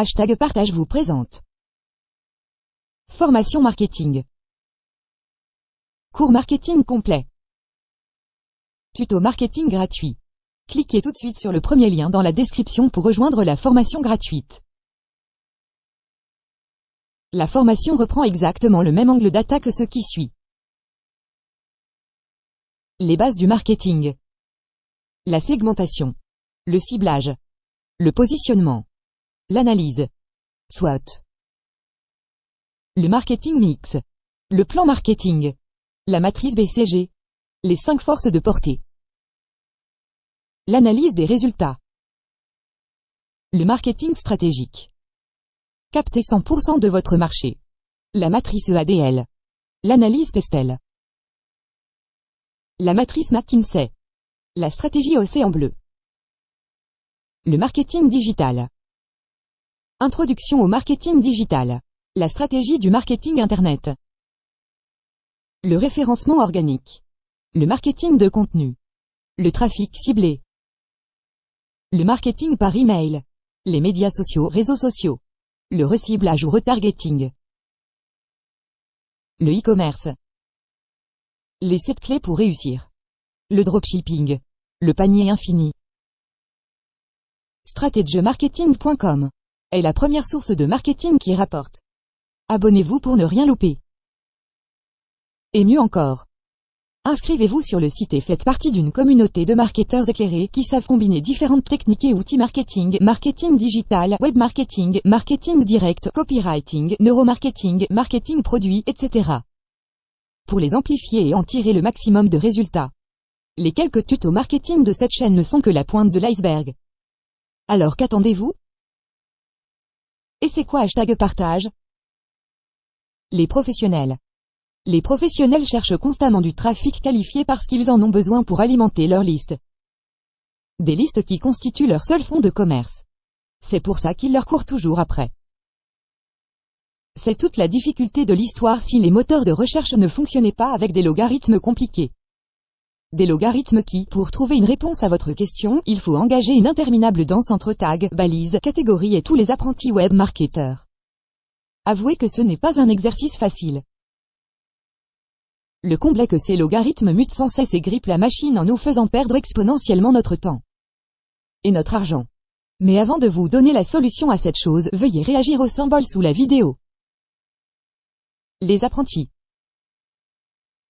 Hashtag partage vous présente. Formation marketing. Cours marketing complet. Tuto marketing gratuit. Cliquez tout de suite sur le premier lien dans la description pour rejoindre la formation gratuite. La formation reprend exactement le même angle d'attaque que ce qui suit. Les bases du marketing. La segmentation. Le ciblage. Le positionnement. L'analyse. SWOT. Le marketing mix. Le plan marketing. La matrice BCG. Les cinq forces de portée. L'analyse des résultats. Le marketing stratégique. Captez 100% de votre marché. La matrice EADL. L'analyse PESTEL. La matrice McKinsey. La stratégie Océan Bleu. Le marketing digital. Introduction au marketing digital. La stratégie du marketing Internet. Le référencement organique. Le marketing de contenu. Le trafic ciblé. Le marketing par email. Les médias sociaux, réseaux sociaux. Le reciblage ou retargeting. Le e-commerce. Les 7 clés pour réussir. Le dropshipping. Le panier infini. StrategyMarketing.com est la première source de marketing qui rapporte. Abonnez-vous pour ne rien louper. Et mieux encore. Inscrivez-vous sur le site et faites partie d'une communauté de marketeurs éclairés qui savent combiner différentes techniques et outils marketing, marketing digital, web marketing, marketing direct, copywriting, neuromarketing, marketing produit, etc. Pour les amplifier et en tirer le maximum de résultats. Les quelques tutos marketing de cette chaîne ne sont que la pointe de l'iceberg. Alors qu'attendez-vous? Et c'est quoi hashtag partage? Les professionnels. Les professionnels cherchent constamment du trafic qualifié parce qu'ils en ont besoin pour alimenter leur liste. Des listes qui constituent leur seul fonds de commerce. C'est pour ça qu'ils leur courent toujours après. C'est toute la difficulté de l'histoire si les moteurs de recherche ne fonctionnaient pas avec des logarithmes compliqués. Des logarithmes qui, pour trouver une réponse à votre question, il faut engager une interminable danse entre tags, balises, catégories et tous les apprentis web marketeurs. Avouez que ce n'est pas un exercice facile. Le comble est que ces logarithmes mutent sans cesse et grippent la machine en nous faisant perdre exponentiellement notre temps. Et notre argent. Mais avant de vous donner la solution à cette chose, veuillez réagir au symbole sous la vidéo. Les apprentis.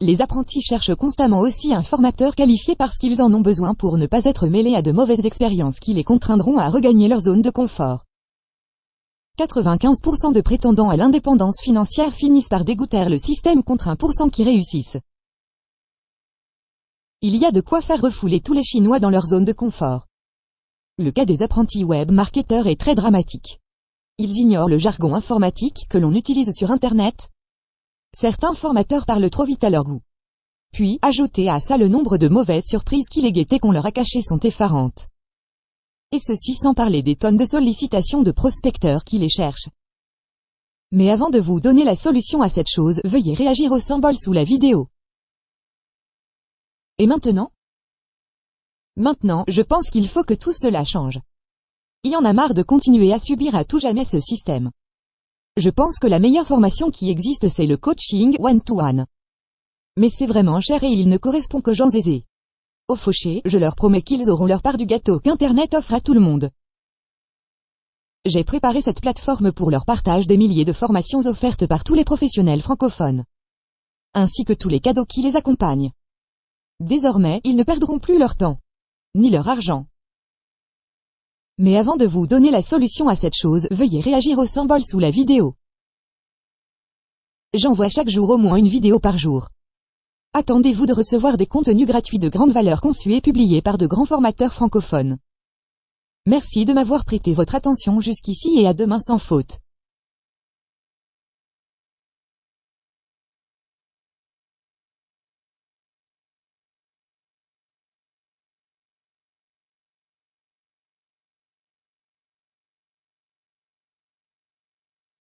Les apprentis cherchent constamment aussi un formateur qualifié parce qu'ils en ont besoin pour ne pas être mêlés à de mauvaises expériences qui les contraindront à regagner leur zone de confort. 95% de prétendants à l'indépendance financière finissent par dégoûter le système contre 1% qui réussissent. Il y a de quoi faire refouler tous les Chinois dans leur zone de confort. Le cas des apprentis web marketeurs est très dramatique. Ils ignorent le jargon informatique que l'on utilise sur Internet. Certains formateurs parlent trop vite à leur goût. Puis, ajouter à ça le nombre de mauvaises surprises qui les guettaient qu'on leur a cachées sont effarantes. Et ceci sans parler des tonnes de sollicitations de prospecteurs qui les cherchent. Mais avant de vous donner la solution à cette chose, veuillez réagir au symbole sous la vidéo. Et maintenant? Maintenant, je pense qu'il faut que tout cela change. Il y en a marre de continuer à subir à tout jamais ce système. Je pense que la meilleure formation qui existe c'est le coaching one-to-one. -one. Mais c'est vraiment cher et il ne correspond qu'aux gens aisés. Aux fauchés, je leur promets qu'ils auront leur part du gâteau qu'Internet offre à tout le monde. J'ai préparé cette plateforme pour leur partage des milliers de formations offertes par tous les professionnels francophones. Ainsi que tous les cadeaux qui les accompagnent. Désormais, ils ne perdront plus leur temps. Ni leur argent. Mais avant de vous donner la solution à cette chose, veuillez réagir au symbole sous la vidéo. J'envoie chaque jour au moins une vidéo par jour. Attendez-vous de recevoir des contenus gratuits de grande valeur conçus et publiés par de grands formateurs francophones. Merci de m'avoir prêté votre attention jusqu'ici et à demain sans faute.